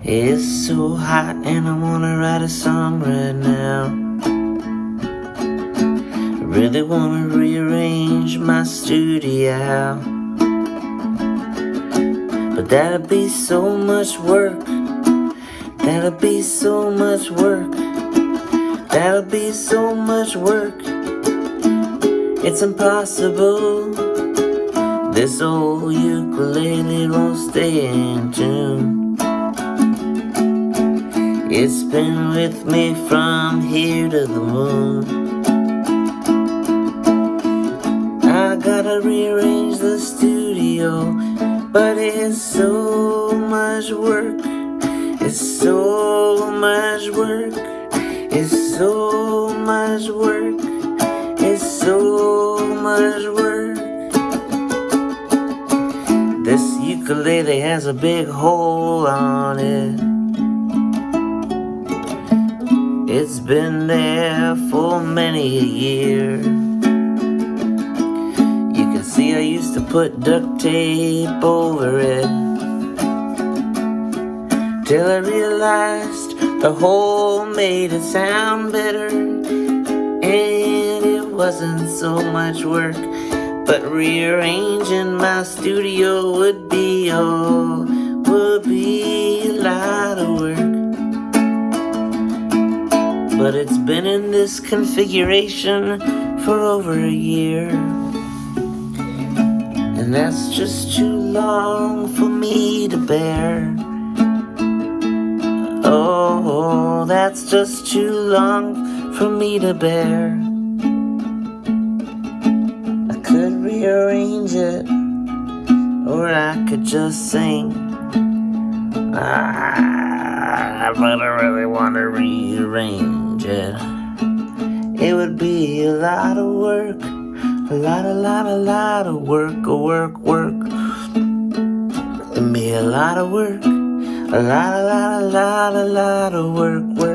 It's so hot and I wanna write a song right now. I really wanna rearrange my studio. But that'll be so much work. That'll be so much work. That'll be so much work. It's impossible. This old ukulele won't stay in tune. It's been with me from here to the moon. I gotta rearrange the studio, but it's so much work. It's so much work. It's so much work. It's so much work. This ukulele has a big hole on it. It's been there for many a year. You can see I used to put duct tape over it. Till I realized the hole made it sound better. And it wasn't so much work. But rearranging my studio would be all, would be a lot of But it's been in this configuration for over a year. And that's just too long for me to bear. Oh, that's just too long for me to bear. I could rearrange it, or I could just sing. Ah, but I really want to rearrange it. Would be a lot of work, a lot, a lot, a lot of work, a work, work. It'd be a lot of work, a lot, a lot, a lot, a lot of work, work.